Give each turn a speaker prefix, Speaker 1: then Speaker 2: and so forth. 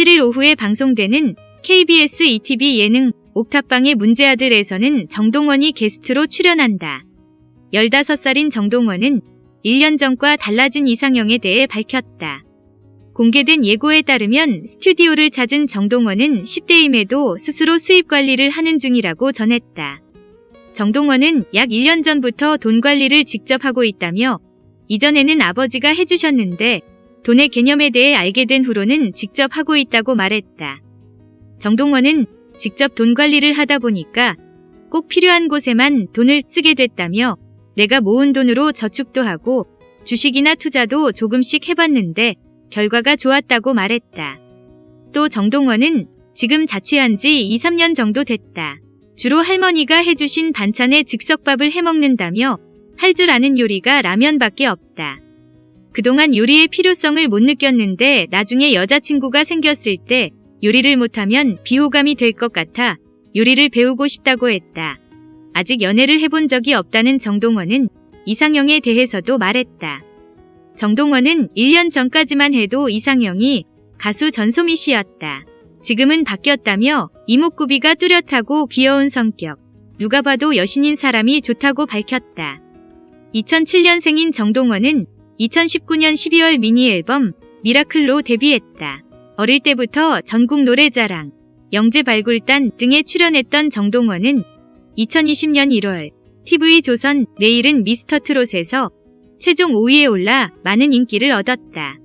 Speaker 1: 27일 오후에 방송되는 KBS ETV 예능 옥탑방의 문제아들에서는 정동원이 게스트로 출연한다. 15살인 정동원은 1년 전과 달라진 이상형에 대해 밝혔다. 공개된 예고에 따르면 스튜디오를 찾은 정동원은 10대임에도 스스로 수입 관리를 하는 중이라고 전했다. 정동원은 약 1년 전부터 돈 관리를 직접 하고 있다며 이전에는 아버지가 해주셨는데 돈의 개념에 대해 알게 된 후로는 직접 하고 있다고 말했다. 정동원은 직접 돈 관리를 하다 보니까 꼭 필요한 곳에만 돈을 쓰게 됐다며 내가 모은 돈으로 저축도 하고 주식이나 투자도 조금씩 해봤는데 결과가 좋았다고 말했다. 또 정동원은 지금 자취한 지 2, 3년 정도 됐다. 주로 할머니가 해주신 반찬에 즉석밥을 해먹는다며 할 줄 아는 요리가 라면밖에 없다. 그동안 요리의 필요성을 못 느꼈는데 나중에 여자친구가 생겼을 때 요리를 못하면 비호감이 될 것 같아 요리를 배우고 싶다고 했다. 아직 연애를 해본 적이 없다는 정동원은 이상형에 대해서도 말했다. 정동원은 1년 전까지만 해도 이상형이 가수 전소미 씨였다. 지금은 바뀌었다며 이목구비가 뚜렷하고 귀여운 성격, 누가 봐도 여신인 사람이 좋다고 밝혔다. 2007년생인 정동원은 2019년 12월 미니 앨범 미라클로 데뷔했다. 어릴 때부터 전국 노래자랑, 영재 발굴단 등에 출연했던 정동원은 2020년 1월 TV조선 내일은 미스터 트롯에서 최종 5위에 올라 많은 인기를 얻었다.